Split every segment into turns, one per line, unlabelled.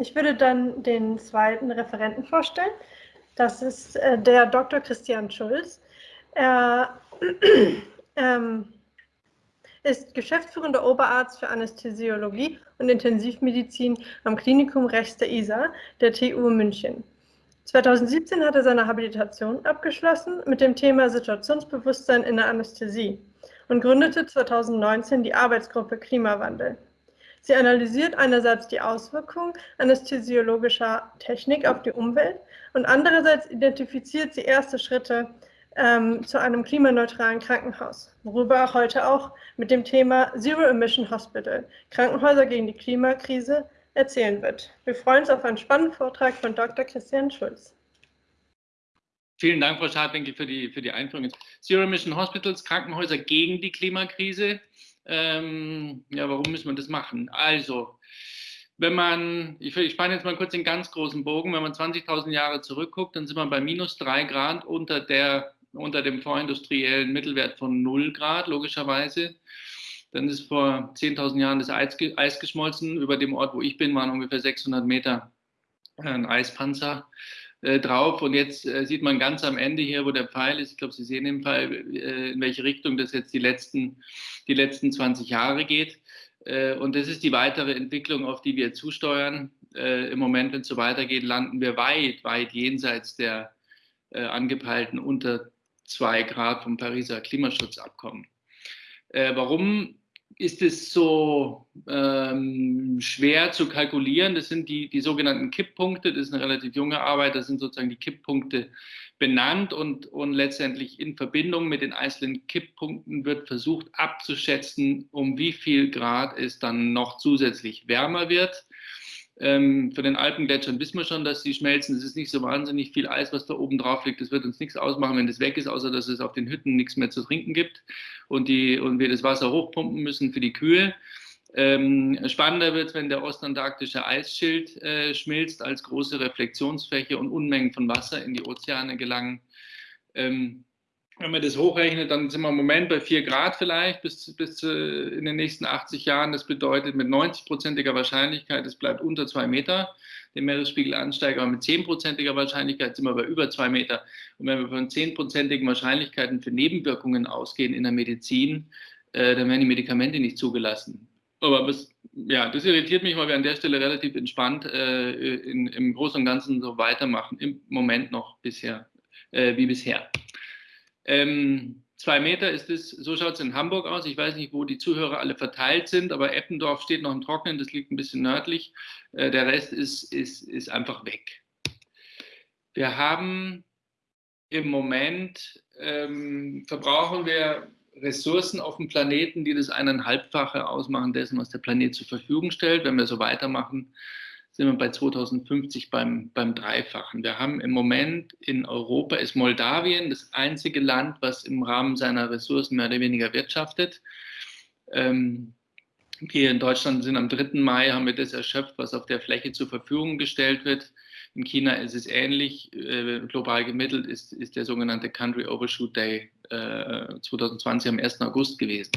ich würde dann den zweiten Referenten vorstellen. Das ist äh, der Dr. Christian Schulz. Er ähm, ist geschäftsführender Oberarzt für Anästhesiologie und Intensivmedizin am Klinikum Rechts der Isar der TU München. 2017 hat er seine Habilitation abgeschlossen mit dem Thema Situationsbewusstsein in der Anästhesie und gründete 2019 die Arbeitsgruppe Klimawandel. Sie analysiert einerseits die Auswirkungen anästhesiologischer Technik auf die Umwelt und andererseits identifiziert sie erste Schritte ähm, zu einem klimaneutralen Krankenhaus, worüber heute auch mit dem Thema Zero Emission Hospital, Krankenhäuser gegen die Klimakrise, erzählen wird. Wir freuen uns auf einen spannenden Vortrag von Dr. Christian Schulz.
Vielen Dank, Frau Schadwinkel, für die, für die Einführung. Zero Emission Hospitals, Krankenhäuser gegen die Klimakrise. Ähm, ja, warum müssen wir das machen? Also, wenn man, ich, ich spanne jetzt mal kurz den ganz großen Bogen, wenn man 20.000 Jahre zurückguckt, dann sind wir bei minus drei Grad unter, der, unter dem vorindustriellen Mittelwert von 0 Grad, logischerweise. Dann ist vor 10.000 Jahren das Eis, Eis, geschmolzen. Über dem Ort, wo ich bin, waren ungefähr 600 Meter äh, ein Eispanzer äh, drauf. Und jetzt äh, sieht man ganz am Ende hier, wo der Pfeil ist, ich glaube, Sie sehen den Pfeil, äh, in welche Richtung das jetzt die letzten, die letzten 20 Jahre geht. Äh, und das ist die weitere Entwicklung, auf die wir zusteuern. Äh, Im Moment, wenn es so weitergeht, landen wir weit, weit jenseits der angepeilten unter zwei Grad vom Pariser Klimaschutzabkommen. warum ist es so ähm, schwer zu kalkulieren. Das sind die, die sogenannten Kipppunkte. Das ist eine relativ junge Arbeit. Das sind sozusagen die Kipppunkte benannt und, und letztendlich in Verbindung mit den einzelnen Kipppunkten wird versucht abzuschätzen, um wie viel Grad es dann noch zusätzlich wärmer wird. Ähm, für den Alpengletschern wissen wir schon, dass sie schmelzen. Es ist nicht so wahnsinnig viel Eis, was da oben drauf liegt. Das wird uns nichts ausmachen, wenn das weg ist, außer dass es auf den Hütten nichts mehr zu trinken gibt und, die, und wir das Wasser hochpumpen müssen für die Kühe. Ähm, spannender wird es, wenn der ostantarktische Eisschild äh, schmilzt als große Reflexionsfläche und Unmengen von Wasser in die Ozeane gelangen. Ähm, wenn man das hochrechnet, dann sind wir im Moment bei 4 Grad vielleicht bis, bis in den nächsten 80 Jahren. Das bedeutet mit 90-prozentiger Wahrscheinlichkeit, es bleibt unter 2 Meter, der Meeresspiegel ansteigt, aber mit 10-prozentiger Wahrscheinlichkeit sind wir bei über 2 Meter. Und wenn wir von 10-prozentigen Wahrscheinlichkeiten für Nebenwirkungen ausgehen in der Medizin, äh, dann werden die Medikamente nicht zugelassen. Aber was, ja, das irritiert mich, weil wir an der Stelle relativ entspannt äh, in, im Großen und Ganzen so weitermachen, im Moment noch bisher, äh, wie bisher. Ähm, zwei Meter ist es, so schaut es in Hamburg aus. Ich weiß nicht, wo die Zuhörer alle verteilt sind, aber Eppendorf steht noch im Trocknen, das liegt ein bisschen nördlich. Äh, der Rest ist, ist, ist einfach weg. Wir haben im Moment, ähm, verbrauchen wir Ressourcen auf dem Planeten, die das eineinhalbfache ausmachen dessen, was der Planet zur Verfügung stellt. Wenn wir so weitermachen, sind wir bei 2050 beim, beim Dreifachen. Wir haben im Moment in Europa, ist Moldawien das einzige Land, was im Rahmen seiner Ressourcen mehr oder weniger wirtschaftet. Ähm, wir in Deutschland sind am 3. Mai, haben wir das erschöpft, was auf der Fläche zur Verfügung gestellt wird. In China ist es ähnlich. Äh, global gemittelt ist, ist der sogenannte Country Overshoot Day äh, 2020 am 1. August gewesen.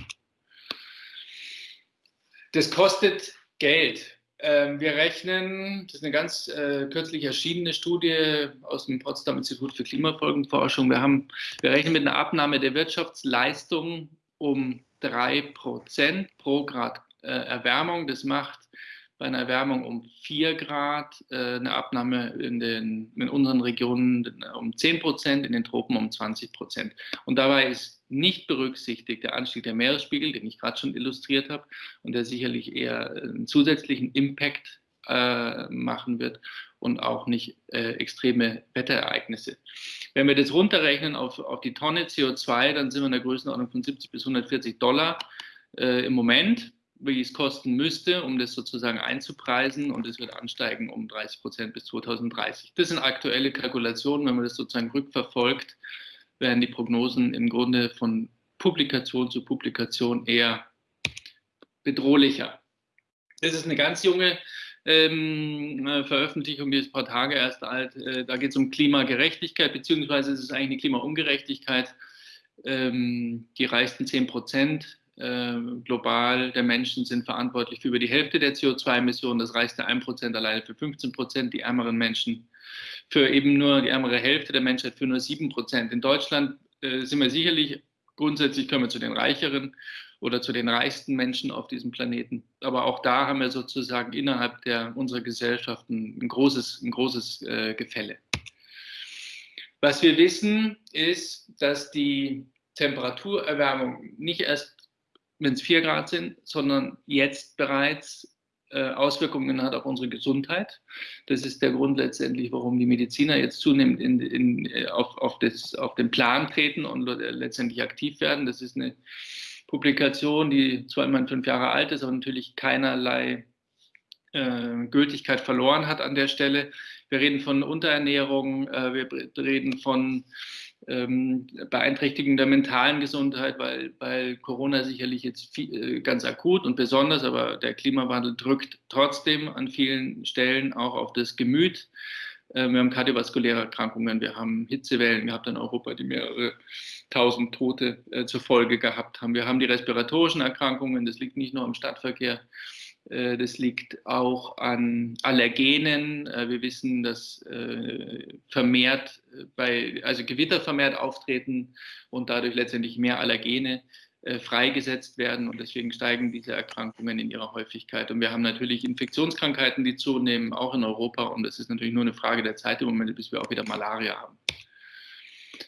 Das kostet Geld. Ähm, wir rechnen, das ist eine ganz äh, kürzlich erschienene Studie aus dem Potsdam Institut für Klimafolgenforschung. Wir, haben, wir rechnen mit einer Abnahme der Wirtschaftsleistung um 3% pro Grad äh, Erwärmung. Das macht bei einer Erwärmung um 4 Grad äh, eine Abnahme in, den, in unseren Regionen um 10 Prozent, in den Tropen um 20 Prozent. Und dabei ist nicht berücksichtigt der Anstieg der Meeresspiegel, den ich gerade schon illustriert habe und der sicherlich eher einen zusätzlichen Impact äh, machen wird und auch nicht äh, extreme Wetterereignisse. Wenn wir das runterrechnen auf, auf die Tonne CO2, dann sind wir in der Größenordnung von 70 bis 140 Dollar äh, im Moment wie es kosten müsste, um das sozusagen einzupreisen und es wird ansteigen um 30 Prozent bis 2030. Das sind aktuelle Kalkulationen, wenn man das sozusagen rückverfolgt, werden die Prognosen im Grunde von Publikation zu Publikation eher bedrohlicher. Das ist eine ganz junge ähm, Veröffentlichung, die ist ein paar Tage erst alt. Äh, da geht es um Klimagerechtigkeit, beziehungsweise es ist eigentlich eine Klimaungerechtigkeit. Ähm, die reichsten 10 Prozent global der Menschen sind verantwortlich für über die Hälfte der CO2-Emissionen. Das reichste 1% alleine für 15 Prozent, die ärmeren Menschen für eben nur die ärmere Hälfte der Menschheit für nur 7 Prozent. In Deutschland äh, sind wir sicherlich, grundsätzlich können wir zu den reicheren oder zu den reichsten Menschen auf diesem Planeten. Aber auch da haben wir sozusagen innerhalb der, unserer Gesellschaften ein großes, ein großes äh, Gefälle. Was wir wissen, ist, dass die Temperaturerwärmung nicht erst, wenn es 4 Grad sind, sondern jetzt bereits äh, Auswirkungen hat auf unsere Gesundheit. Das ist der Grund letztendlich, warum die Mediziner jetzt zunehmend in, in, äh, auf, auf, das, auf den Plan treten und letztendlich aktiv werden. Das ist eine Publikation, die zwar immerhin fünf Jahre alt ist, aber natürlich keinerlei äh, Gültigkeit verloren hat an der Stelle. Wir reden von Unterernährung, äh, wir reden von ähm, Beeinträchtigung der mentalen Gesundheit, weil, weil Corona sicherlich jetzt viel, äh, ganz akut und besonders, aber der Klimawandel drückt trotzdem an vielen Stellen auch auf das Gemüt. Äh, wir haben kardiovaskuläre Erkrankungen, wir haben Hitzewellen gehabt in Europa, die mehrere tausend Tote äh, zur Folge gehabt haben. Wir haben die respiratorischen Erkrankungen, das liegt nicht nur am Stadtverkehr, das liegt auch an Allergenen. Äh, wir wissen, dass äh, vermehrt bei, also Gewitter vermehrt auftreten und dadurch letztendlich mehr Allergene freigesetzt werden und deswegen steigen diese Erkrankungen in ihrer Häufigkeit. Und wir haben natürlich Infektionskrankheiten, die zunehmen, auch in Europa und es ist natürlich nur eine Frage der Zeit im Moment, bis wir auch wieder Malaria haben.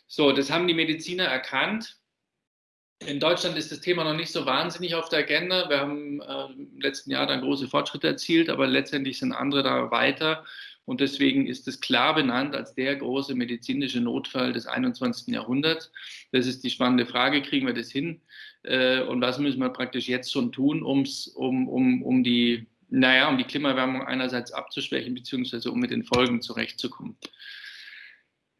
So, das haben die Mediziner erkannt in Deutschland ist das Thema noch nicht so wahnsinnig auf der Agenda. Wir haben äh, im letzten Jahr dann große Fortschritte erzielt, aber letztendlich sind andere da weiter. Und deswegen ist es klar benannt als der große medizinische Notfall des 21. Jahrhunderts. Das ist die spannende Frage, kriegen wir das hin? Äh, und was müssen wir praktisch jetzt schon tun, um's, um, um, um, die, naja, um die Klimaerwärmung einerseits abzuschwächen, beziehungsweise um mit den Folgen zurechtzukommen?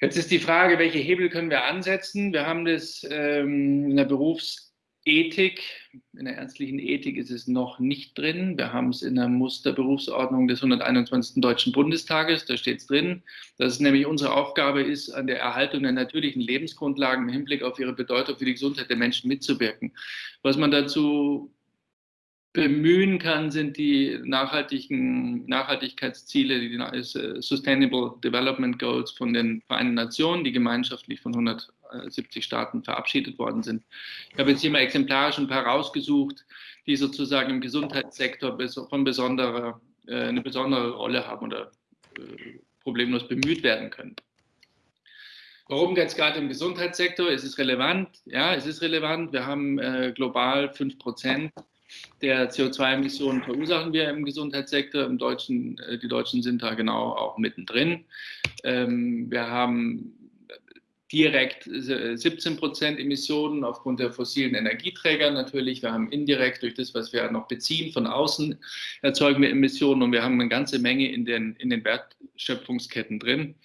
Jetzt ist die Frage, welche Hebel können wir ansetzen? Wir haben das ähm, in der Berufsethik, in der ärztlichen Ethik ist es noch nicht drin. Wir haben es in der Musterberufsordnung des 121. Deutschen Bundestages, da steht es drin, dass es nämlich unsere Aufgabe ist, an der Erhaltung der natürlichen Lebensgrundlagen im Hinblick auf ihre Bedeutung für die Gesundheit der Menschen mitzuwirken. Was man dazu bemühen kann, sind die nachhaltigen Nachhaltigkeitsziele, die äh, Sustainable Development Goals von den Vereinten Nationen, die gemeinschaftlich von 170 Staaten verabschiedet worden sind. Ich habe jetzt hier mal exemplarisch ein paar rausgesucht, die sozusagen im Gesundheitssektor von besonderer, äh, eine besondere Rolle haben oder äh, problemlos bemüht werden können. Warum jetzt gerade im Gesundheitssektor? Ist es relevant? Ja, es ist relevant. Wir haben äh, global 5 Prozent der CO2-Emissionen verursachen wir im Gesundheitssektor. Im Deutschen, äh, die Deutschen sind da genau auch mittendrin. Ähm, wir haben direkt 17 Prozent Emissionen aufgrund der fossilen Energieträger natürlich. Wir haben indirekt durch das, was wir noch beziehen, von außen erzeugen wir Emissionen und wir haben eine ganze Menge in den, in den Wertschöpfungsketten drin.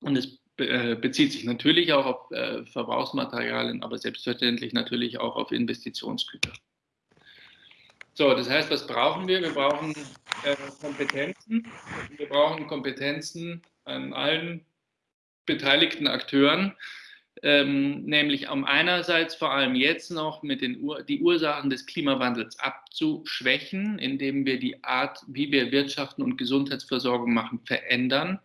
Und es äh, bezieht sich natürlich auch auf äh, Verbrauchsmaterialien, aber selbstverständlich natürlich auch auf Investitionsgüter. So, das heißt, was brauchen wir? Wir brauchen äh, Kompetenzen. Wir brauchen Kompetenzen an allen beteiligten Akteuren, ähm, nämlich um einerseits vor allem jetzt noch mit den Ur die Ursachen des Klimawandels abzuschwächen, indem wir die Art, wie wir Wirtschaften und Gesundheitsversorgung machen, verändern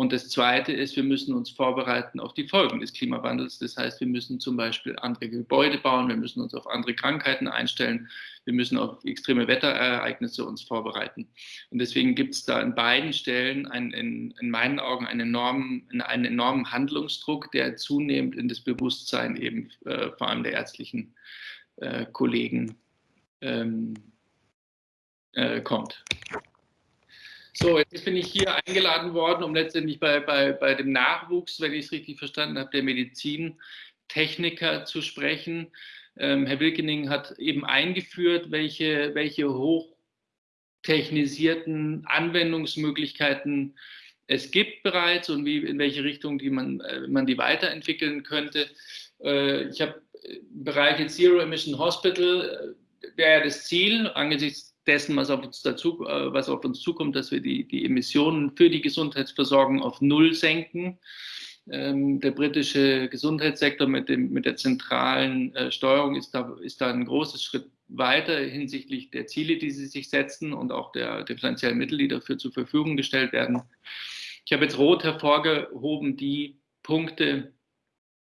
und das Zweite ist, wir müssen uns vorbereiten auf die Folgen des Klimawandels. Das heißt, wir müssen zum Beispiel andere Gebäude bauen, wir müssen uns auf andere Krankheiten einstellen, wir müssen auf extreme Wetterereignisse uns vorbereiten. Und deswegen gibt es da an beiden Stellen einen, in, in, meinen Augen einen enormen, einen enormen Handlungsdruck, der zunehmend in das Bewusstsein eben äh, vor allem der ärztlichen äh, Kollegen ähm, äh, kommt. So, jetzt bin ich hier eingeladen worden, um letztendlich bei, bei, bei dem Nachwuchs, wenn ich es richtig verstanden habe, der Medizintechniker zu sprechen. Ähm, Herr Wilkening hat eben eingeführt, welche, welche hochtechnisierten Anwendungsmöglichkeiten es gibt bereits und wie, in welche Richtung die man, äh, man die weiterentwickeln könnte. Äh, ich habe im Bereich Zero Emission Hospital, äh, wäre das Ziel angesichts dessen, was auf uns, dazu, äh, was auf uns zukommt, dass wir die, die Emissionen für die Gesundheitsversorgung auf Null senken. Ähm, der britische Gesundheitssektor mit, dem, mit der zentralen äh, Steuerung ist da, ist da ein großes Schritt weiter hinsichtlich der Ziele, die sie sich setzen und auch der, der finanziellen Mittel, die dafür zur Verfügung gestellt werden. Ich habe jetzt rot hervorgehoben die Punkte,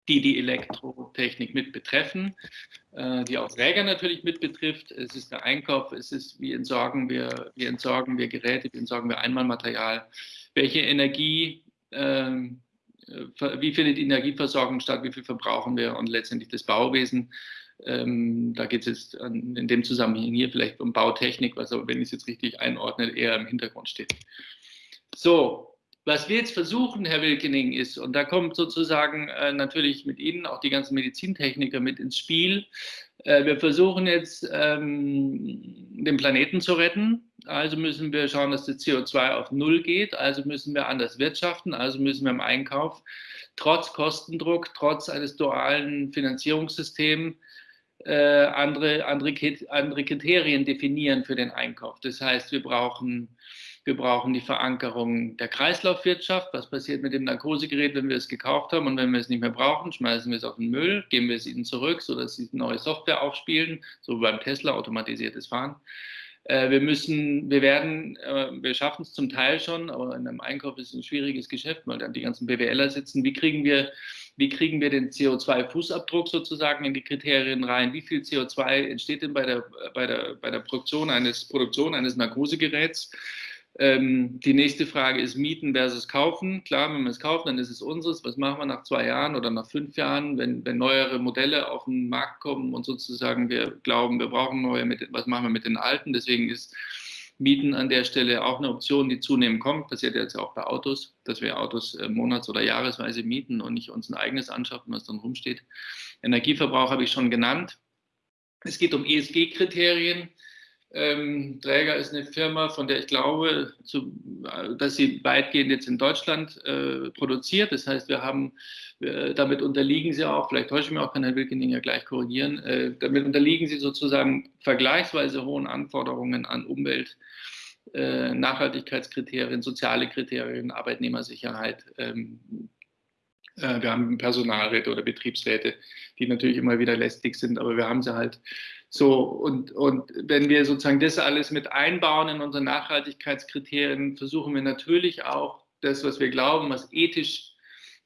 die die Elektrotechnik mit betreffen, die auch Träger natürlich mit betrifft. Es ist der Einkauf, es ist, wie entsorgen wir, wie entsorgen wir Geräte, wie entsorgen wir Einmalmaterial, welche Energie, äh, wie findet die Energieversorgung statt, wie viel verbrauchen wir und letztendlich das Bauwesen. Ähm, da geht es jetzt an, in dem Zusammenhang hier vielleicht um Bautechnik, was aber, wenn ich es jetzt richtig einordne, eher im Hintergrund steht. So, was wir jetzt versuchen, Herr Wilkening, ist, und da kommt sozusagen äh, natürlich mit Ihnen auch die ganzen Medizintechniker mit ins Spiel, äh, wir versuchen jetzt ähm, den Planeten zu retten, also müssen wir schauen, dass das CO2 auf Null geht, also müssen wir anders wirtschaften, also müssen wir im Einkauf trotz Kostendruck, trotz eines dualen Finanzierungssystems äh, andere, andere, andere Kriterien definieren für den Einkauf. Das heißt, wir brauchen wir brauchen die Verankerung der Kreislaufwirtschaft. Was passiert mit dem Narkosegerät, wenn wir es gekauft haben und wenn wir es nicht mehr brauchen? Schmeißen wir es auf den Müll, geben wir es ihnen zurück, sodass sie neue Software aufspielen, so beim Tesla automatisiertes Fahren. Äh, wir müssen, wir werden, äh, wir schaffen es zum Teil schon, aber in einem Einkauf ist es ein schwieriges Geschäft, weil dann die ganzen BWLer sitzen. Wie kriegen wir, wie kriegen wir den CO2-Fußabdruck sozusagen in die Kriterien rein? Wie viel CO2 entsteht denn bei der, bei der, bei der Produktion eines, Produktion eines Narkosegeräts? Ähm, die nächste Frage ist Mieten versus Kaufen. Klar, wenn wir es kaufen, dann ist es unseres. Was machen wir nach zwei Jahren oder nach fünf Jahren, wenn, wenn neuere Modelle auf den Markt kommen und sozusagen wir glauben, wir brauchen neue, mit, was machen wir mit den alten? Deswegen ist Mieten an der Stelle auch eine Option, die zunehmend kommt. Passiert jetzt auch bei Autos, dass wir Autos äh, monats- oder jahresweise mieten und nicht uns ein eigenes anschaffen, was dann rumsteht. Energieverbrauch habe ich schon genannt. Es geht um ESG-Kriterien. Ähm, Träger ist eine Firma, von der ich glaube, zu, dass sie weitgehend jetzt in Deutschland äh, produziert. Das heißt, wir haben, äh, damit unterliegen sie auch, vielleicht täusche ich mich auch, kann Herr Wilkening ja gleich korrigieren, äh, damit unterliegen sie sozusagen vergleichsweise hohen Anforderungen an Umwelt, äh, Nachhaltigkeitskriterien, soziale Kriterien, Arbeitnehmersicherheit. Ähm, äh, wir haben Personalräte oder Betriebsräte, die natürlich immer wieder lästig sind, aber wir haben sie halt so, und, und wenn wir sozusagen das alles mit einbauen in unsere Nachhaltigkeitskriterien, versuchen wir natürlich auch das, was wir glauben, was ethisch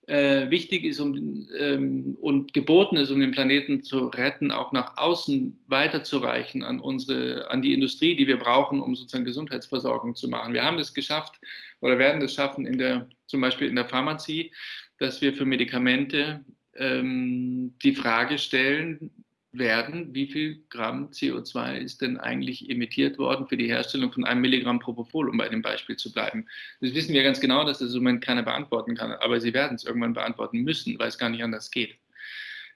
äh, wichtig ist um, ähm, und geboten ist, um den Planeten zu retten, auch nach außen weiterzureichen an unsere, an die Industrie, die wir brauchen, um sozusagen Gesundheitsversorgung zu machen. Wir haben das geschafft oder werden das schaffen in der, zum Beispiel in der Pharmazie, dass wir für Medikamente ähm, die Frage stellen, werden, wie viel Gramm CO2 ist denn eigentlich emittiert worden für die Herstellung von einem Milligramm Propofol, um bei dem Beispiel zu bleiben. Das wissen wir ganz genau, dass das im Moment keiner beantworten kann, aber sie werden es irgendwann beantworten müssen, weil es gar nicht anders geht.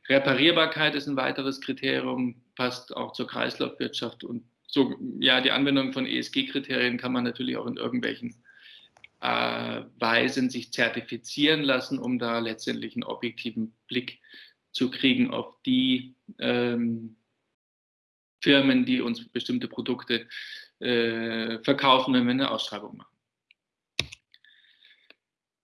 Reparierbarkeit ist ein weiteres Kriterium, passt auch zur Kreislaufwirtschaft und so, ja, die Anwendung von ESG-Kriterien kann man natürlich auch in irgendwelchen äh, Weisen sich zertifizieren lassen, um da letztendlich einen objektiven Blick zu kriegen auf die ähm, Firmen, die uns bestimmte Produkte äh, verkaufen, wenn wir eine Ausschreibung machen.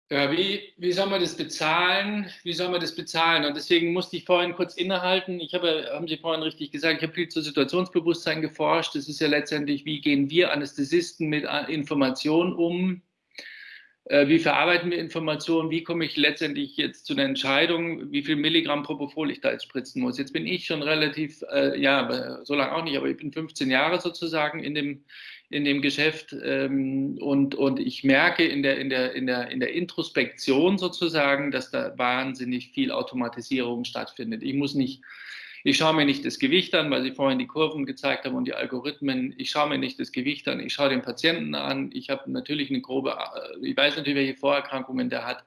Ja, wie, wie soll man das bezahlen? Wie soll man das bezahlen? Und deswegen musste ich vorhin kurz innehalten. Ich habe, haben Sie vorhin richtig gesagt, ich habe viel zu Situationsbewusstsein geforscht. Das ist ja letztendlich, wie gehen wir Anästhesisten mit Informationen um? Äh, wie verarbeiten wir Informationen, wie komme ich letztendlich jetzt zu einer Entscheidung, wie viel Milligramm Propofol ich da jetzt spritzen muss. Jetzt bin ich schon relativ, äh, ja, so lange auch nicht, aber ich bin 15 Jahre sozusagen in dem, in dem Geschäft ähm, und, und ich merke in der, in, der, in, der, in der Introspektion sozusagen, dass da wahnsinnig viel Automatisierung stattfindet. Ich muss nicht ich schaue mir nicht das Gewicht an, weil Sie vorhin die Kurven gezeigt haben und die Algorithmen. Ich schaue mir nicht das Gewicht an, ich schaue den Patienten an. Ich habe natürlich eine grobe, äh, ich weiß natürlich, welche Vorerkrankungen der hat.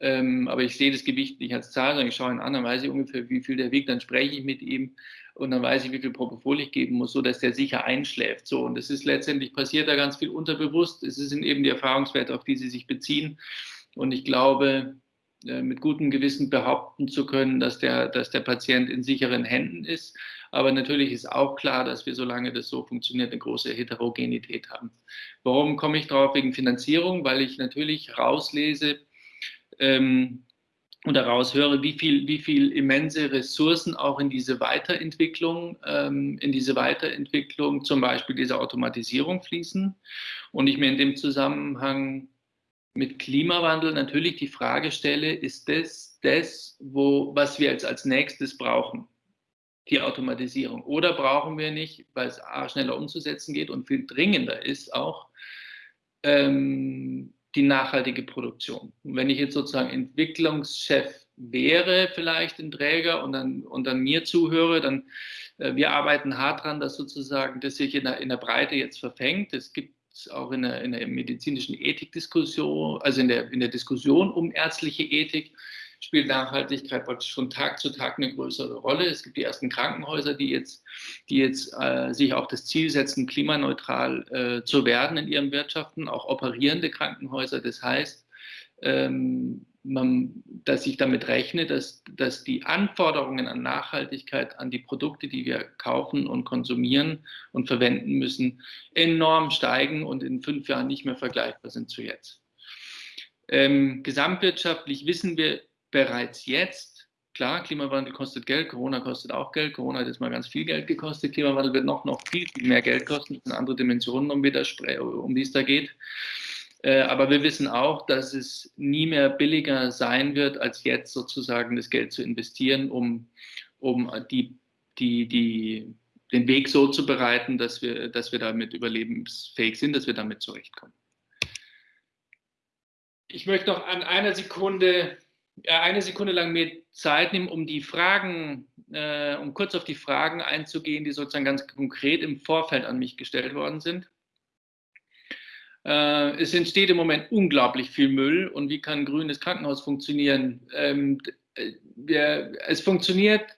Ähm, aber ich sehe das Gewicht nicht als Zahl, sondern ich schaue ihn an, dann weiß ich ungefähr, wie viel der wiegt, dann spreche ich mit ihm und dann weiß ich, wie viel Propofol ich geben muss, sodass der sicher einschläft. So, und es ist letztendlich passiert da ganz viel unterbewusst. Es sind eben die Erfahrungswerte, auf die Sie sich beziehen. Und ich glaube, mit gutem Gewissen behaupten zu können, dass der, dass der Patient in sicheren Händen ist. Aber natürlich ist auch klar, dass wir, solange das so funktioniert, eine große Heterogenität haben. Warum komme ich drauf? Wegen Finanzierung, weil ich natürlich rauslese, ähm, und daraus höre, wie viel, wie viel immense Ressourcen auch in diese Weiterentwicklung, ähm, in diese Weiterentwicklung zum Beispiel dieser Automatisierung fließen. Und ich mir in dem Zusammenhang mit Klimawandel natürlich die Frage stelle, ist das das, wo, was wir jetzt als nächstes brauchen? Die Automatisierung. Oder brauchen wir nicht, weil es A, schneller umzusetzen geht und viel dringender ist auch, ähm, die nachhaltige Produktion. Und wenn ich jetzt sozusagen Entwicklungschef wäre, vielleicht ein Träger und dann, und dann mir zuhöre, dann äh, wir arbeiten hart dran, dass sozusagen das sich in der, in der Breite jetzt verfängt. Es gibt auch in der, in der medizinischen Ethikdiskussion, also in der, in der Diskussion um ärztliche Ethik, spielt Nachhaltigkeit praktisch von Tag zu Tag eine größere Rolle. Es gibt die ersten Krankenhäuser, die jetzt, die jetzt äh, sich auch das Ziel setzen, klimaneutral äh, zu werden in ihren Wirtschaften, auch operierende Krankenhäuser. Das heißt, ähm, man, dass ich damit rechne, dass, dass die Anforderungen an Nachhaltigkeit, an die Produkte, die wir kaufen und konsumieren und verwenden müssen, enorm steigen und in fünf Jahren nicht mehr vergleichbar sind zu jetzt. Ähm, gesamtwirtschaftlich wissen wir bereits jetzt, klar, Klimawandel kostet Geld, Corona kostet auch Geld, Corona hat jetzt mal ganz viel Geld gekostet, Klimawandel wird noch, noch viel, viel mehr Geld kosten, das sind andere Dimensionen, um, um die es da geht. Äh, aber wir wissen auch, dass es nie mehr billiger sein wird, als jetzt sozusagen das Geld zu investieren, um, um die, die, die, den Weg so zu bereiten, dass wir, dass wir damit überlebensfähig sind, dass wir damit zurechtkommen. Ich möchte noch an einer Sekunde eine Sekunde lang mir Zeit nehmen, um die Fragen, äh, um kurz auf die Fragen einzugehen, die sozusagen ganz konkret im Vorfeld an mich gestellt worden sind. Äh, es entsteht im Moment unglaublich viel Müll und wie kann ein grünes Krankenhaus funktionieren? Ähm, wir, es funktioniert,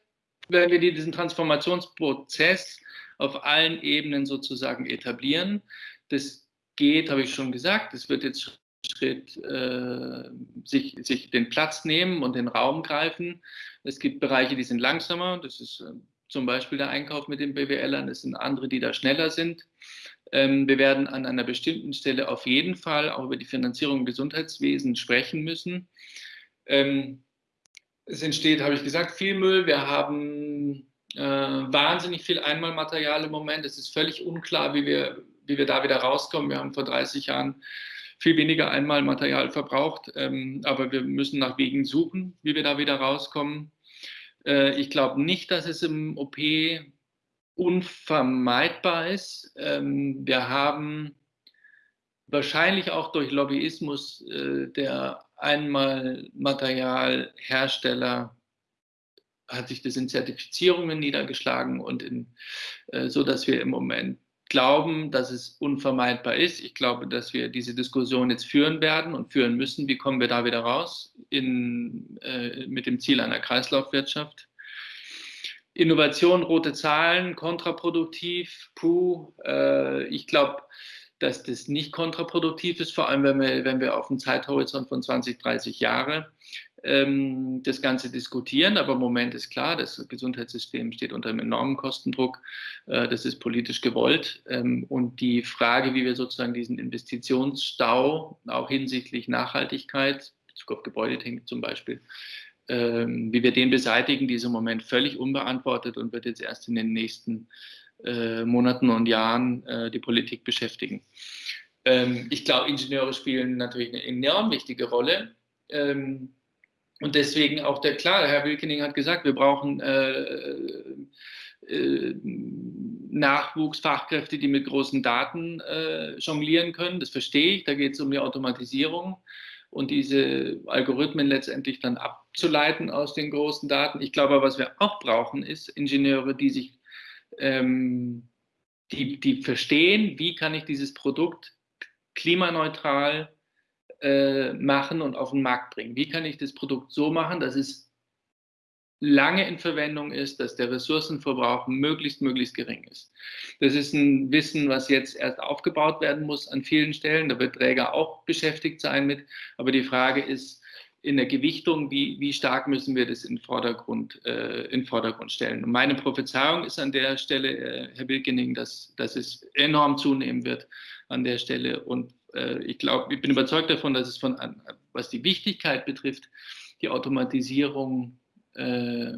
wenn wir diesen Transformationsprozess auf allen Ebenen sozusagen etablieren. Das geht, habe ich schon gesagt, es wird jetzt Schritt äh, sich, sich den Platz nehmen und den Raum greifen. Es gibt Bereiche, die sind langsamer. Das ist äh, zum Beispiel der Einkauf mit den BWLern. Es sind andere, die da schneller sind. Ähm, wir werden an einer bestimmten Stelle auf jeden Fall auch über die Finanzierung im Gesundheitswesen sprechen müssen. Ähm, es entsteht, habe ich gesagt, viel Müll. Wir haben äh, wahnsinnig viel Einmalmaterial im Moment. Es ist völlig unklar, wie wir, wie wir da wieder rauskommen. Wir haben vor 30 Jahren viel weniger Einmalmaterial verbraucht, ähm, aber wir müssen nach Wegen suchen, wie wir da wieder rauskommen. Äh, ich glaube nicht, dass es im OP unvermeidbar ist. Ähm, wir haben wahrscheinlich auch durch Lobbyismus äh, der Einmalmaterialhersteller hat sich das in Zertifizierungen niedergeschlagen und in, äh, so, dass wir im Moment glauben, dass es unvermeidbar ist. Ich glaube, dass wir diese Diskussion jetzt führen werden und führen müssen. Wie kommen wir da wieder raus in, äh, mit dem Ziel einer Kreislaufwirtschaft? Innovation, rote Zahlen, kontraproduktiv, puh. Äh, ich glaube, dass das nicht kontraproduktiv ist, vor allem wenn wir, wenn wir auf einen Zeithorizont von 20, 30 Jahre ähm, das Ganze diskutieren. Aber im Moment ist klar, das Gesundheitssystem steht unter einem enormen Kostendruck. Äh, das ist politisch gewollt. Ähm, und die Frage, wie wir sozusagen diesen Investitionsstau auch hinsichtlich Nachhaltigkeit, Bezug auf Gebäudetechnik zum Beispiel, ähm, wie wir den beseitigen, die ist im Moment völlig unbeantwortet und wird jetzt erst in den nächsten äh, Monaten und Jahren äh, die Politik beschäftigen. Ähm, ich glaube, Ingenieure spielen natürlich eine enorm wichtige Rolle. Ähm, und deswegen auch der, klar, Herr Wilkening hat gesagt, wir brauchen äh, äh, Nachwuchsfachkräfte, die mit großen Daten äh, jonglieren können. Das verstehe ich. Da geht es um die Automatisierung und diese Algorithmen letztendlich dann abzuleiten aus den großen Daten. Ich glaube, was wir auch brauchen, ist Ingenieure, die sich, ähm, die, die verstehen, wie kann ich dieses Produkt klimaneutral äh, machen und auf den Markt bringen? Wie kann ich das Produkt so machen, dass es lange in Verwendung ist, dass der Ressourcenverbrauch möglichst, möglichst gering ist. Das ist ein Wissen, was jetzt erst aufgebaut werden muss an vielen Stellen. Da wird Träger auch beschäftigt sein mit. Aber die Frage ist in der Gewichtung, wie, wie stark müssen wir das in Vordergrund, äh, in Vordergrund stellen. Und meine Prophezeiung ist an der Stelle, äh, Herr Wilkening, dass, dass es enorm zunehmen wird an der Stelle und äh, ich glaube, ich bin überzeugt davon, dass es von, was die Wichtigkeit betrifft, die Automatisierung äh,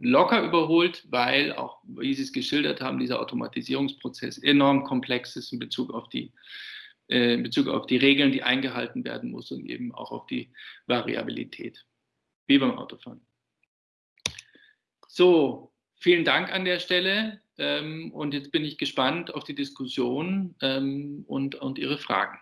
locker überholt, weil auch, wie Sie es geschildert haben, dieser Automatisierungsprozess enorm komplex ist in Bezug auf die, äh, in Bezug auf die Regeln, die eingehalten werden muss und eben auch auf die Variabilität, wie beim Autofahren. So, vielen Dank an der Stelle ähm, und jetzt bin ich gespannt auf die Diskussion ähm, und, und Ihre Fragen.